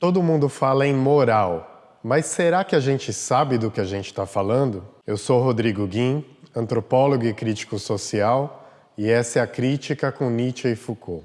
Todo mundo fala em moral, mas será que a gente sabe do que a gente está falando? Eu sou Rodrigo Guim, antropólogo e crítico social, e essa é a Crítica com Nietzsche e Foucault.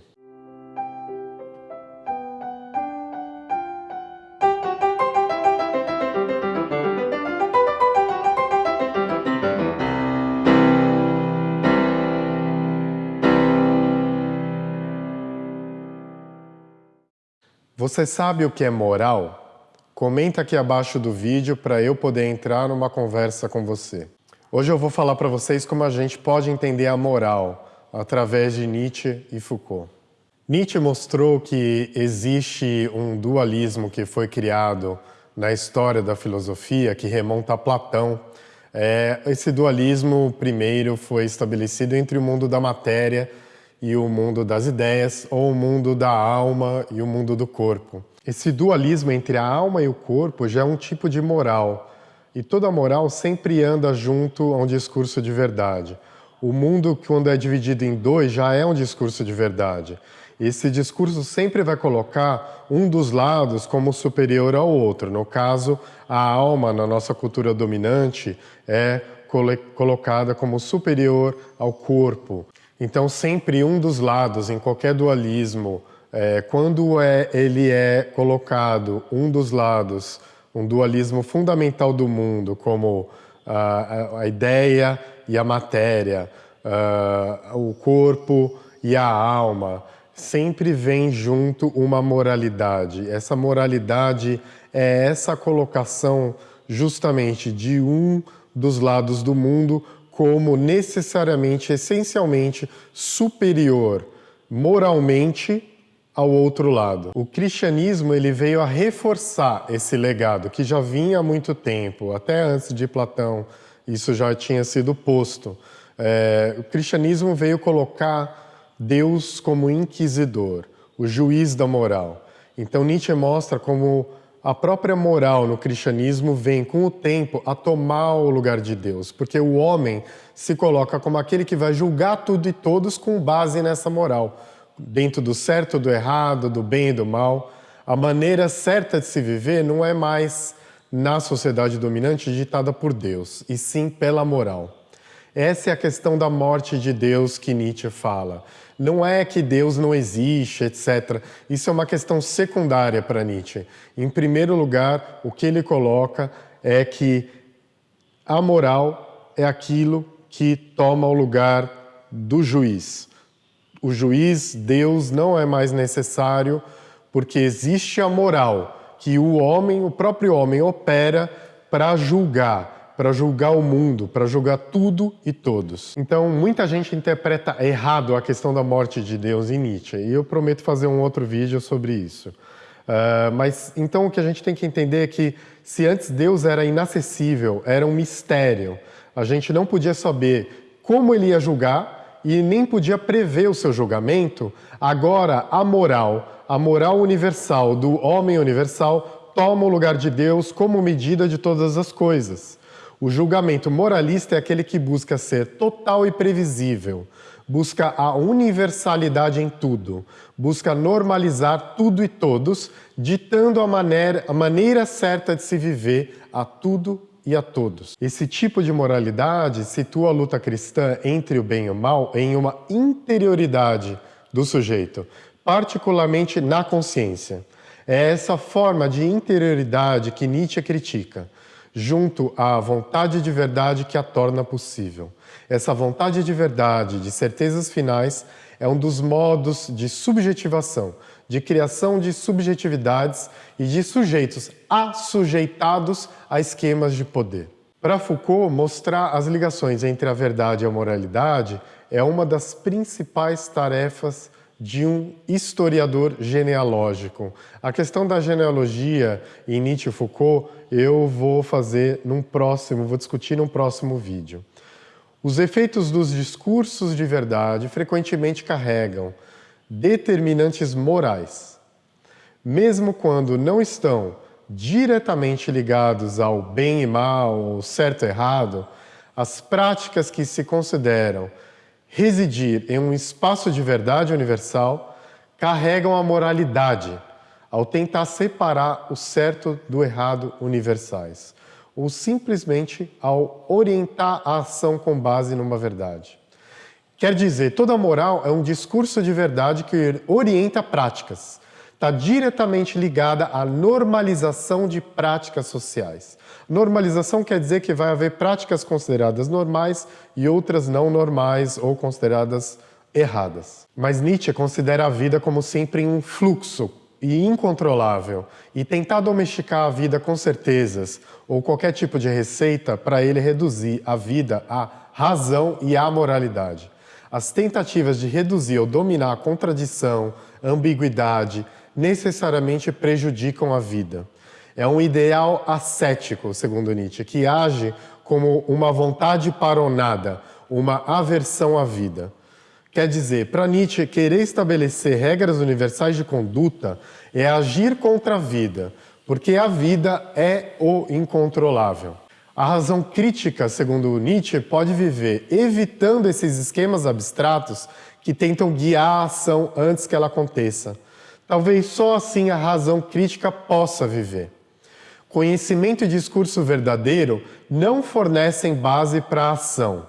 Você sabe o que é moral? Comenta aqui abaixo do vídeo para eu poder entrar numa conversa com você. Hoje eu vou falar para vocês como a gente pode entender a moral através de Nietzsche e Foucault. Nietzsche mostrou que existe um dualismo que foi criado na história da filosofia que remonta a Platão. É, esse dualismo primeiro foi estabelecido entre o mundo da matéria e o mundo das ideias, ou o mundo da alma e o mundo do corpo. Esse dualismo entre a alma e o corpo já é um tipo de moral, e toda moral sempre anda junto a um discurso de verdade. O mundo, quando é dividido em dois, já é um discurso de verdade. Esse discurso sempre vai colocar um dos lados como superior ao outro. No caso, a alma, na nossa cultura dominante, é colocada como superior ao corpo. Então, sempre um dos lados, em qualquer dualismo, é, quando é, ele é colocado, um dos lados, um dualismo fundamental do mundo, como a, a ideia e a matéria, uh, o corpo e a alma, sempre vem junto uma moralidade. Essa moralidade é essa colocação justamente de um dos lados do mundo como necessariamente, essencialmente superior moralmente ao outro lado. O cristianismo ele veio a reforçar esse legado que já vinha há muito tempo, até antes de Platão isso já tinha sido posto. É, o cristianismo veio colocar Deus como inquisidor, o juiz da moral. Então Nietzsche mostra como a própria moral no cristianismo vem, com o tempo, a tomar o lugar de Deus, porque o homem se coloca como aquele que vai julgar tudo e todos com base nessa moral, dentro do certo, do errado, do bem e do mal. A maneira certa de se viver não é mais na sociedade dominante ditada por Deus, e sim pela moral. Essa é a questão da morte de Deus que Nietzsche fala. Não é que Deus não existe, etc. Isso é uma questão secundária para Nietzsche. Em primeiro lugar, o que ele coloca é que a moral é aquilo que toma o lugar do juiz. O juiz, Deus, não é mais necessário porque existe a moral que o homem, o próprio homem, opera para julgar para julgar o mundo, para julgar tudo e todos. Então, muita gente interpreta errado a questão da morte de Deus em Nietzsche, e eu prometo fazer um outro vídeo sobre isso. Uh, mas então o que a gente tem que entender é que se antes Deus era inacessível, era um mistério, a gente não podia saber como ele ia julgar e nem podia prever o seu julgamento, agora a moral, a moral universal do homem universal toma o lugar de Deus como medida de todas as coisas. O julgamento moralista é aquele que busca ser total e previsível, busca a universalidade em tudo, busca normalizar tudo e todos, ditando a maneira, a maneira certa de se viver a tudo e a todos. Esse tipo de moralidade situa a luta cristã entre o bem e o mal em uma interioridade do sujeito, particularmente na consciência. É essa forma de interioridade que Nietzsche critica junto à vontade de verdade que a torna possível. Essa vontade de verdade, de certezas finais, é um dos modos de subjetivação, de criação de subjetividades e de sujeitos assujeitados a esquemas de poder. Para Foucault, mostrar as ligações entre a verdade e a moralidade é uma das principais tarefas de um historiador genealógico. A questão da genealogia em Nietzsche e Foucault eu vou fazer num próximo, vou discutir num próximo vídeo. Os efeitos dos discursos de verdade frequentemente carregam determinantes morais, mesmo quando não estão diretamente ligados ao bem e mal, ao certo e errado, as práticas que se consideram residir em um espaço de verdade universal carregam a moralidade, ao tentar separar o certo do errado universais, ou simplesmente ao orientar a ação com base numa verdade. Quer dizer, toda moral é um discurso de verdade que orienta práticas, está diretamente ligada à normalização de práticas sociais. Normalização quer dizer que vai haver práticas consideradas normais e outras não normais ou consideradas erradas. Mas Nietzsche considera a vida como sempre um fluxo e incontrolável, e tentar domesticar a vida com certezas ou qualquer tipo de receita para ele reduzir a vida à razão e à moralidade. As tentativas de reduzir ou dominar a contradição, ambiguidade, necessariamente prejudicam a vida. É um ideal ascético, segundo Nietzsche, que age como uma vontade para o nada, uma aversão à vida. Quer dizer, para Nietzsche, querer estabelecer regras universais de conduta é agir contra a vida, porque a vida é o incontrolável. A razão crítica, segundo Nietzsche, pode viver evitando esses esquemas abstratos que tentam guiar a ação antes que ela aconteça. Talvez só assim a razão crítica possa viver. Conhecimento e discurso verdadeiro não fornecem base para a ação.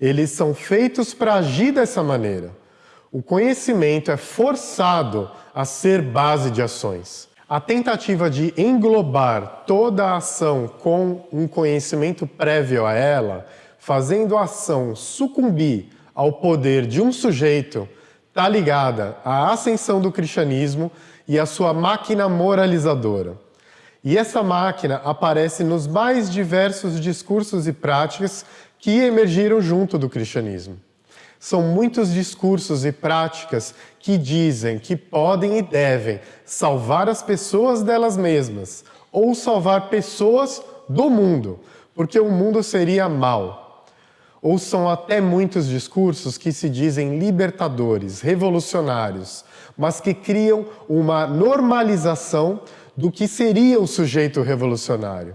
Eles são feitos para agir dessa maneira. O conhecimento é forçado a ser base de ações. A tentativa de englobar toda a ação com um conhecimento prévio a ela, fazendo a ação sucumbir ao poder de um sujeito está ligada à ascensão do cristianismo e à sua máquina moralizadora. E essa máquina aparece nos mais diversos discursos e práticas que emergiram junto do cristianismo. São muitos discursos e práticas que dizem que podem e devem salvar as pessoas delas mesmas ou salvar pessoas do mundo, porque o mundo seria mal ou são até muitos discursos que se dizem libertadores, revolucionários, mas que criam uma normalização do que seria o sujeito revolucionário.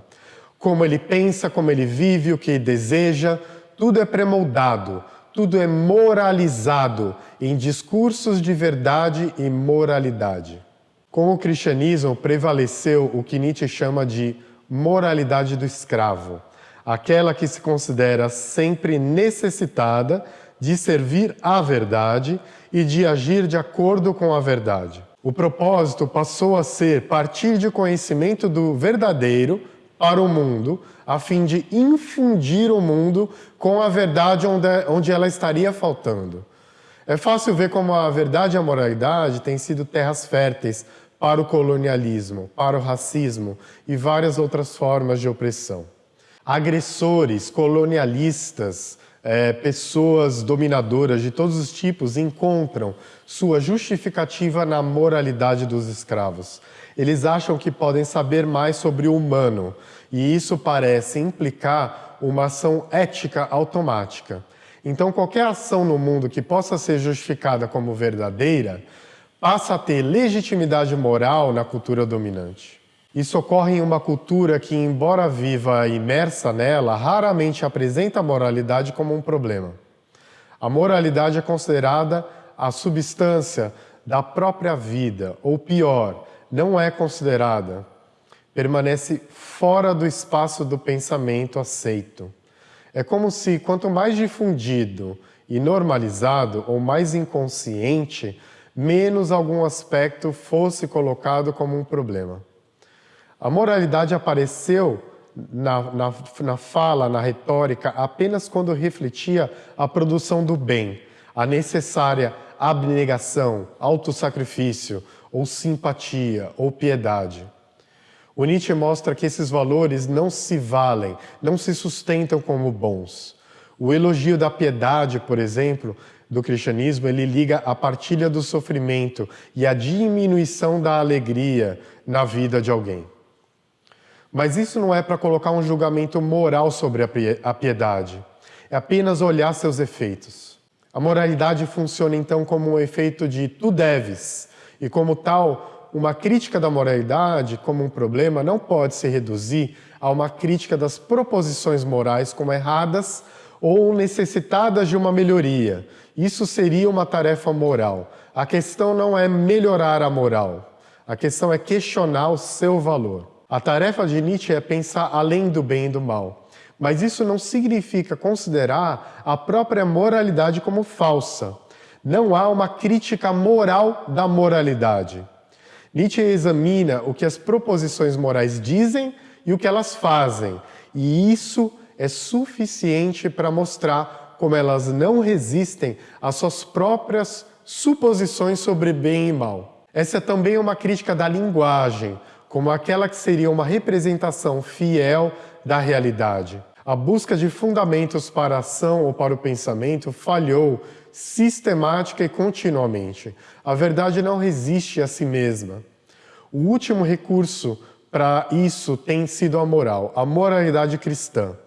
Como ele pensa, como ele vive, o que deseja, tudo é premoldado, tudo é moralizado em discursos de verdade e moralidade. Com o cristianismo prevaleceu o que Nietzsche chama de moralidade do escravo, aquela que se considera sempre necessitada de servir à verdade e de agir de acordo com a verdade. O propósito passou a ser partir de conhecimento do verdadeiro para o mundo, a fim de infundir o mundo com a verdade onde, ela estaria faltando. É fácil ver como a verdade e a moralidade têm sido terras férteis para o colonialismo, para o racismo e várias outras formas de opressão agressores, colonialistas, é, pessoas dominadoras de todos os tipos encontram sua justificativa na moralidade dos escravos. Eles acham que podem saber mais sobre o humano e isso parece implicar uma ação ética automática. Então, qualquer ação no mundo que possa ser justificada como verdadeira passa a ter legitimidade moral na cultura dominante. Isso ocorre em uma cultura que, embora viva imersa nela, raramente apresenta a moralidade como um problema. A moralidade é considerada a substância da própria vida, ou pior, não é considerada. Permanece fora do espaço do pensamento aceito. É como se, quanto mais difundido e normalizado, ou mais inconsciente, menos algum aspecto fosse colocado como um problema. A moralidade apareceu na, na, na, fala, na retórica, apenas quando refletia a produção do bem, a necessária abnegação, autossacrifício, ou simpatia, ou piedade. O Nietzsche mostra que esses valores não se valem, não se sustentam como bons. O elogio da piedade, por exemplo, do cristianismo, ele liga a partilha do sofrimento e a diminuição da alegria na vida de alguém. Mas isso não é para colocar um julgamento moral sobre a piedade. É apenas olhar seus efeitos. A moralidade funciona então como um efeito de tu deves, e como tal, uma crítica da moralidade como um problema não pode se reduzir a uma crítica das proposições morais como erradas ou necessitadas de uma melhoria. Isso seria uma tarefa moral. A questão não é melhorar a moral. A questão é questionar o seu valor. A tarefa de Nietzsche é pensar além do bem e do mal. Mas isso não significa considerar a própria moralidade como falsa. Não há uma crítica moral da moralidade. Nietzsche examina o que as proposições morais dizem e o que elas fazem, e isso é suficiente para mostrar como elas não resistem às suas próprias suposições sobre bem e mal. Essa é também uma crítica da linguagem, como aquela que seria uma representação fiel da realidade. A busca de fundamentos para a ação ou para o pensamento falhou sistemática e continuamente. A verdade não resiste a si mesma. O último recurso para isso tem sido a moral, a moralidade cristã.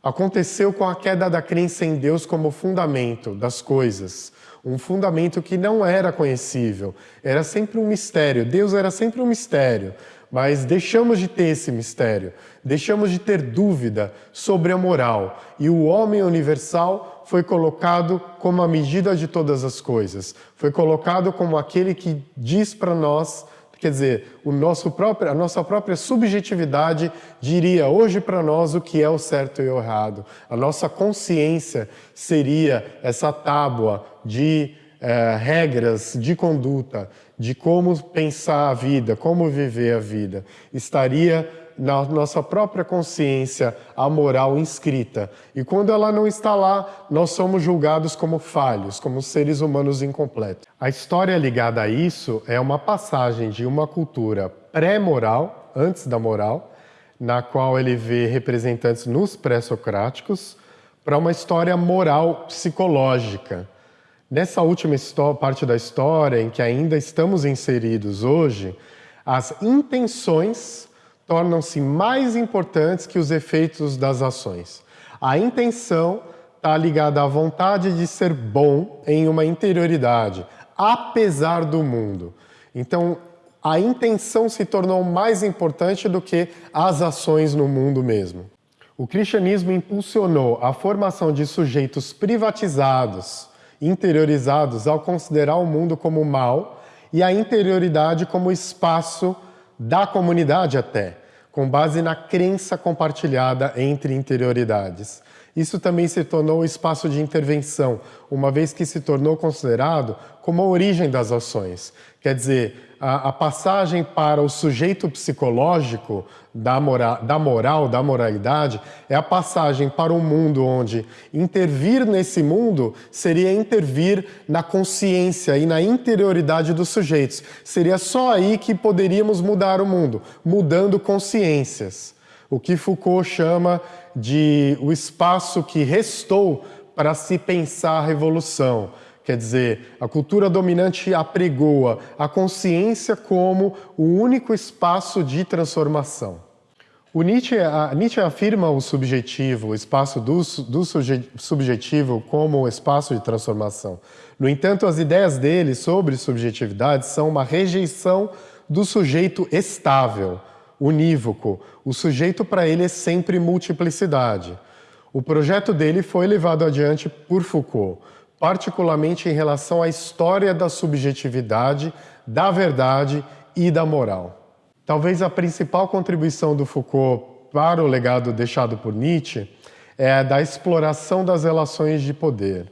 Aconteceu com a queda da crença em Deus como fundamento das coisas, um fundamento que não era conhecível, era sempre um mistério, Deus era sempre um mistério, mas deixamos de ter esse mistério, deixamos de ter dúvida sobre a moral. E o homem universal foi colocado como a medida de todas as coisas, foi colocado como aquele que diz para nós Quer dizer, o nosso próprio, a nossa própria subjetividade diria hoje para nós o que é o certo e o errado. A nossa consciência seria essa tábua de eh, regras de conduta, de como pensar a vida, como viver a vida. Estaria na nossa própria consciência a moral inscrita. E quando ela não está lá, nós somos julgados como falhos, como seres humanos incompletos. A história ligada a isso é uma passagem de uma cultura pré-moral, antes da moral, na qual ele vê representantes nos pré-socráticos, para uma história moral psicológica. Nessa última parte da história, em que ainda estamos inseridos hoje, as intenções tornam-se mais importantes que os efeitos das ações. A intenção está ligada à vontade de ser bom em uma interioridade, apesar do mundo. Então, a intenção se tornou mais importante do que as ações no mundo mesmo. O cristianismo impulsionou a formação de sujeitos privatizados, interiorizados, ao considerar o mundo como mal e a interioridade como espaço da comunidade até com base na crença compartilhada entre interioridades. Isso também se tornou um espaço de intervenção, uma vez que se tornou considerado como a origem das ações. Quer dizer, a, a passagem para o sujeito psicológico da, mora, da moral, da moralidade, é a passagem para um mundo onde intervir nesse mundo seria intervir na consciência e na interioridade dos sujeitos. Seria só aí que poderíamos mudar o mundo, mudando consciências. O que Foucault chama de o espaço que restou para se pensar a revolução. Quer dizer, a cultura dominante apregoa a consciência como o único espaço de transformação. O Nietzsche, a, Nietzsche afirma o subjetivo, o espaço do, do suje, subjetivo como espaço de transformação. No entanto, as ideias dele sobre subjetividade são uma rejeição do sujeito estável, unívoco. O sujeito para ele é sempre multiplicidade. O projeto dele foi levado adiante por Foucault particularmente em relação à história da subjetividade, da verdade e da moral. Talvez a principal contribuição do Foucault para o legado deixado por Nietzsche é a da exploração das relações de poder.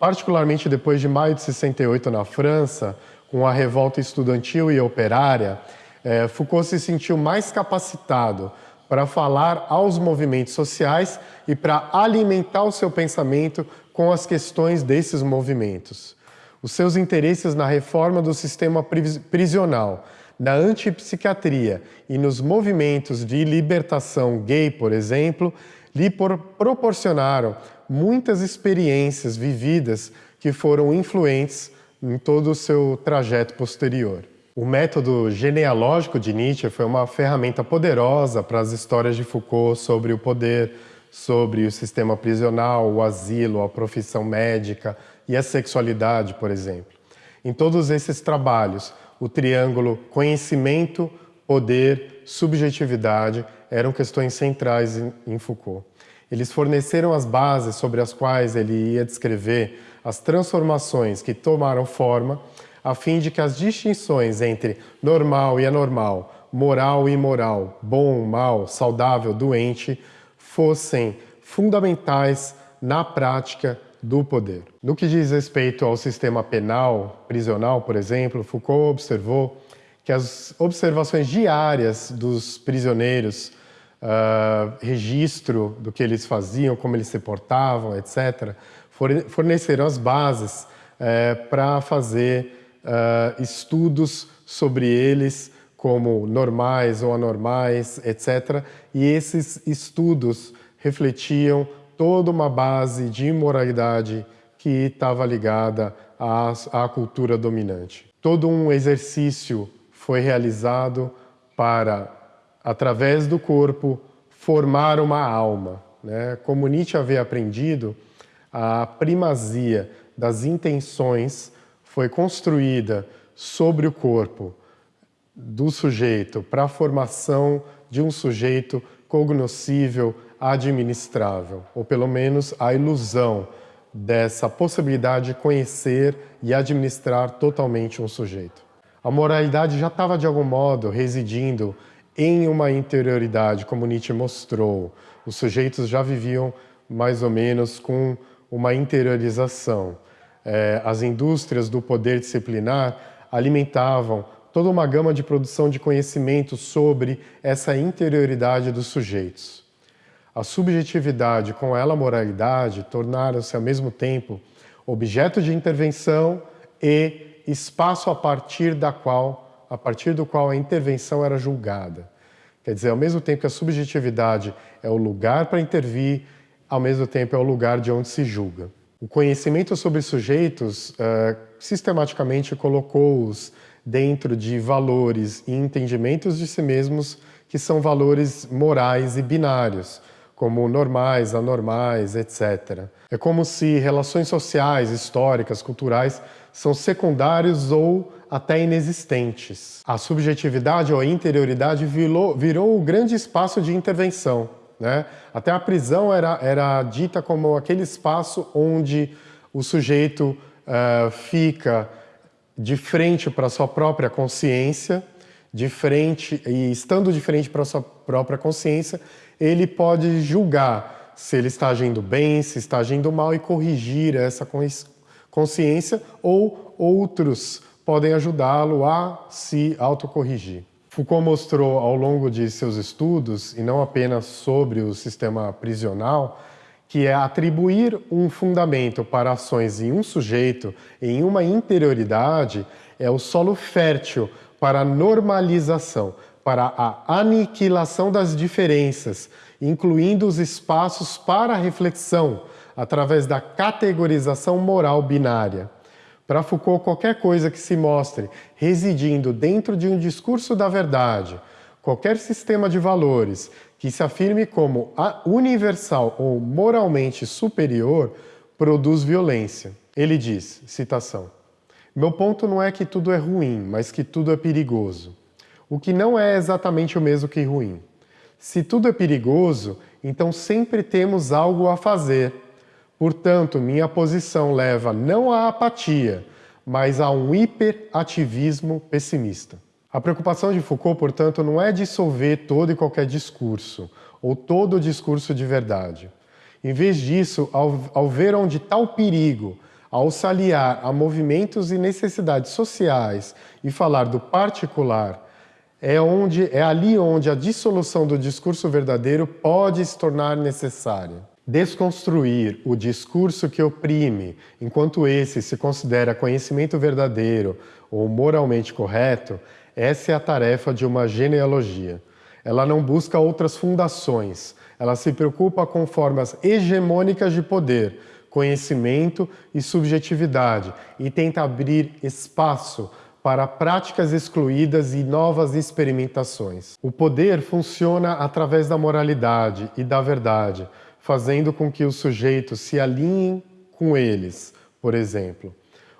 Particularmente depois de maio de 68 na França, com a revolta estudantil e operária, é, Foucault se sentiu mais capacitado para falar aos movimentos sociais e para alimentar o seu pensamento com as questões desses movimentos. Os seus interesses na reforma do sistema prisional, na antipsiquiatria e nos movimentos de libertação gay, por exemplo, lhe proporcionaram muitas experiências vividas que foram influentes em todo o seu trajeto posterior. O método genealógico de Nietzsche foi uma ferramenta poderosa para as histórias de Foucault sobre o poder, sobre o sistema prisional, o asilo, a profissão médica e a sexualidade, por exemplo. Em todos esses trabalhos, o triângulo conhecimento, poder, subjetividade eram questões centrais em Foucault. Eles forneceram as bases sobre as quais ele ia descrever as transformações que tomaram forma a fim de que as distinções entre normal e anormal, moral e imoral, bom, mal, saudável, doente, fossem fundamentais na prática do poder. No que diz respeito ao sistema penal, prisional, por exemplo, Foucault observou que as observações diárias dos prisioneiros, uh, registro do que eles faziam, como eles se portavam, etc., forneceram as bases uh, para fazer uh, estudos sobre eles como normais ou anormais, etc. E esses estudos refletiam toda uma base de imoralidade que estava ligada à, à cultura dominante. Todo um exercício foi realizado para, através do corpo, formar uma alma. Né? Como Nietzsche havia aprendido, a primazia das intenções foi construída sobre o corpo do sujeito para a formação de um sujeito cognoscível, administrável, ou pelo menos a ilusão dessa possibilidade de conhecer e administrar totalmente um sujeito. A moralidade já estava de algum modo residindo em uma interioridade, como Nietzsche mostrou. Os sujeitos já viviam mais ou menos com uma interiorização. É, as indústrias do poder disciplinar alimentavam toda uma gama de produção de conhecimento sobre essa interioridade dos sujeitos. A subjetividade com ela moralidade tornaram-se ao mesmo tempo objeto de intervenção e espaço a partir da qual a partir do qual a intervenção era julgada. Quer dizer, ao mesmo tempo que a subjetividade é o lugar para intervir, ao mesmo tempo é o lugar de onde se julga. O conhecimento sobre sujeitos uh, sistematicamente colocou-os dentro de valores e entendimentos de si mesmos que são valores morais e binários, como normais, anormais, etc. É como se relações sociais, históricas, culturais são secundários ou até inexistentes. A subjetividade ou a interioridade virou, virou o grande espaço de intervenção. Né? Até a prisão era, era dita como aquele espaço onde o sujeito uh, fica de frente para a sua própria consciência, de frente e estando de frente para a sua própria consciência, ele pode julgar se ele está agindo bem, se está agindo mal e corrigir essa consciência ou outros podem ajudá-lo a se autocorrigir. Foucault mostrou ao longo de seus estudos, e não apenas sobre o sistema prisional, que é atribuir um fundamento para ações em um sujeito, em uma interioridade, é o solo fértil para a normalização, para a aniquilação das diferenças, incluindo os espaços para reflexão, através da categorização moral binária. Para Foucault, qualquer coisa que se mostre residindo dentro de um discurso da verdade, qualquer sistema de valores que se afirme como universal ou moralmente superior, produz violência. Ele diz, citação, Meu ponto não é que tudo é ruim, mas que tudo é perigoso. O que não é exatamente o mesmo que ruim. Se tudo é perigoso, então sempre temos algo a fazer. Portanto, minha posição leva não à apatia, mas a um hiperativismo pessimista. A preocupação de Foucault, portanto, não é dissolver todo e qualquer discurso, ou todo o discurso de verdade. Em vez disso, ao, ao ver onde o perigo, ao se aliar a movimentos e necessidades sociais e falar do particular, é, onde, é ali onde a dissolução do discurso verdadeiro pode se tornar necessária. Desconstruir o discurso que oprime, enquanto esse se considera conhecimento verdadeiro ou moralmente correto, essa é a tarefa de uma genealogia. Ela não busca outras fundações, ela se preocupa com formas hegemônicas de poder, conhecimento e subjetividade e tenta abrir espaço para práticas excluídas e novas experimentações. O poder funciona através da moralidade e da verdade, fazendo com que os sujeitos se alinhem com eles, por exemplo.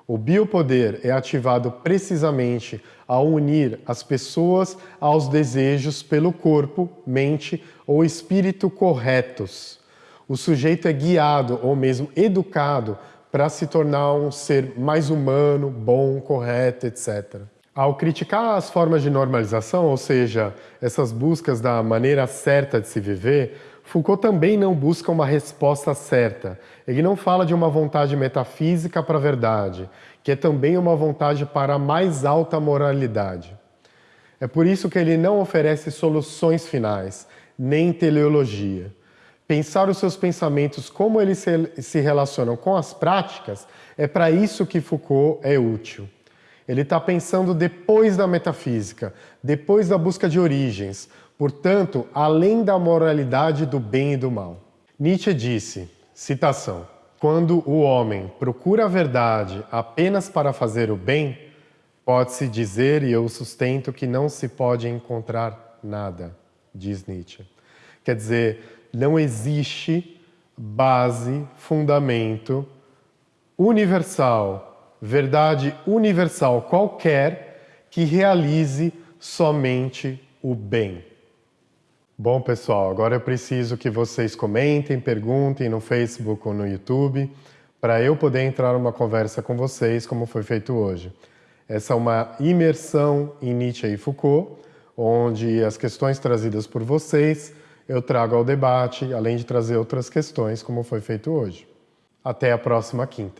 O biopoder é ativado precisamente ao unir as pessoas aos desejos pelo corpo, mente ou espírito corretos. O sujeito é guiado ou mesmo educado para se tornar um ser mais humano, bom, correto, etc. Ao criticar as formas de normalização, ou seja, essas buscas da maneira certa de se viver, Foucault também não busca uma resposta certa. Ele não fala de uma vontade metafísica para a verdade, que é também uma vontade para a mais alta moralidade. É por isso que ele não oferece soluções finais, nem teleologia. Pensar os seus pensamentos, como eles se relacionam com as práticas, é para isso que Foucault é útil. Ele está pensando depois da metafísica, depois da busca de origens, portanto, além da moralidade do bem e do mal. Nietzsche disse, citação, quando o homem procura a verdade apenas para fazer o bem, pode-se dizer, e eu sustento, que não se pode encontrar nada, diz Nietzsche. Quer dizer, não existe base, fundamento universal verdade universal qualquer que realize somente o bem. Bom, pessoal, agora eu preciso que vocês comentem, perguntem no Facebook ou no YouTube para eu poder entrar numa conversa com vocês, como foi feito hoje. Essa é uma imersão em Nietzsche e Foucault, onde as questões trazidas por vocês eu trago ao debate, além de trazer outras questões, como foi feito hoje. Até a próxima quinta.